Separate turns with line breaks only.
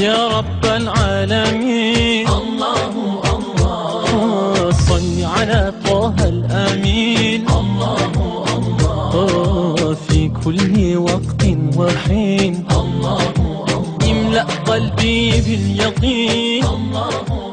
يا رب العالمين.
الله الله.
آه، صل على طه الأمين.
الله الله
في كل وقت وحين.
الله الله.
املأ قلبي باليقين.
الله.